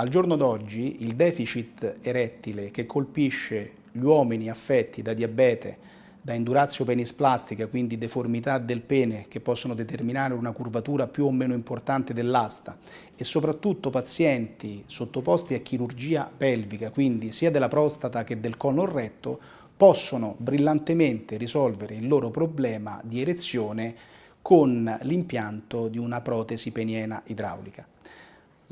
Al giorno d'oggi il deficit erettile che colpisce gli uomini affetti da diabete, da indurazio penisplastica, quindi deformità del pene che possono determinare una curvatura più o meno importante dell'asta e soprattutto pazienti sottoposti a chirurgia pelvica, quindi sia della prostata che del colon retto, possono brillantemente risolvere il loro problema di erezione con l'impianto di una protesi peniena idraulica.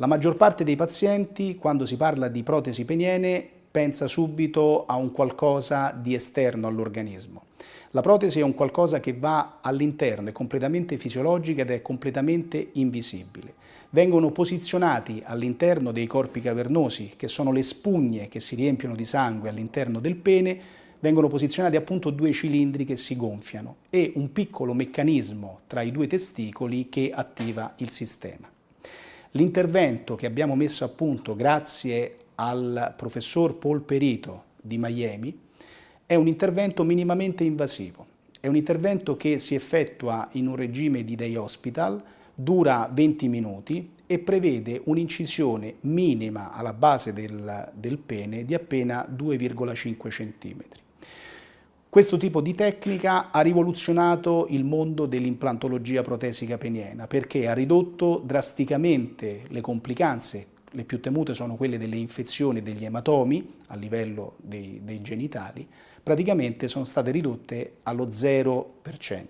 La maggior parte dei pazienti, quando si parla di protesi peniene, pensa subito a un qualcosa di esterno all'organismo. La protesi è un qualcosa che va all'interno, è completamente fisiologica ed è completamente invisibile. Vengono posizionati all'interno dei corpi cavernosi, che sono le spugne che si riempiono di sangue all'interno del pene, vengono posizionati appunto due cilindri che si gonfiano e un piccolo meccanismo tra i due testicoli che attiva il sistema. L'intervento che abbiamo messo a punto grazie al professor Paul Perito di Miami è un intervento minimamente invasivo. È un intervento che si effettua in un regime di day hospital, dura 20 minuti e prevede un'incisione minima alla base del, del pene di appena 2,5 cm. Questo tipo di tecnica ha rivoluzionato il mondo dell'implantologia protesica peniena perché ha ridotto drasticamente le complicanze, le più temute sono quelle delle infezioni degli ematomi a livello dei, dei genitali, praticamente sono state ridotte allo 0%.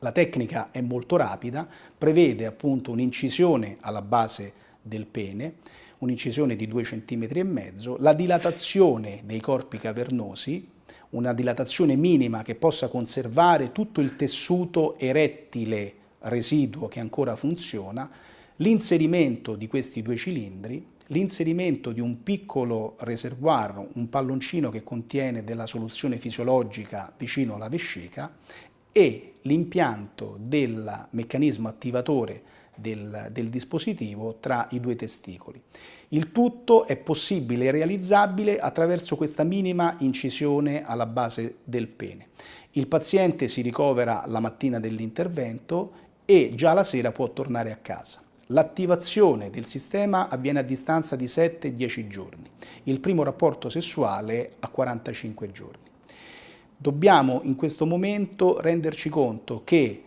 La tecnica è molto rapida, prevede appunto un'incisione alla base del pene, un'incisione di 2 cm la dilatazione dei corpi cavernosi una dilatazione minima che possa conservare tutto il tessuto erettile residuo che ancora funziona, l'inserimento di questi due cilindri, l'inserimento di un piccolo reservoir, un palloncino che contiene della soluzione fisiologica vicino alla vescica e l'impianto del meccanismo attivatore del, del, dispositivo tra i due testicoli. Il tutto è possibile e realizzabile attraverso questa minima incisione alla base del pene. Il paziente si ricovera la mattina dell'intervento e già la sera può tornare a casa. L'attivazione del sistema avviene a distanza di 7-10 giorni, il primo rapporto sessuale a 45 giorni. Dobbiamo in questo momento renderci conto che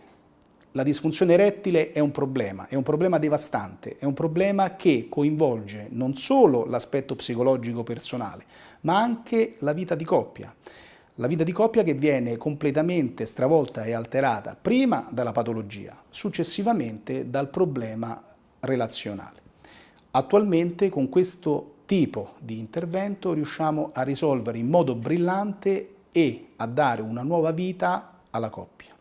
la disfunzione erettile è un problema, è un problema devastante, è un problema che coinvolge non solo l'aspetto psicologico personale, ma anche la vita di coppia. La vita di coppia che viene completamente stravolta e alterata prima dalla patologia, successivamente dal problema relazionale. Attualmente con questo tipo di intervento riusciamo a risolvere in modo brillante e a dare una nuova vita alla coppia.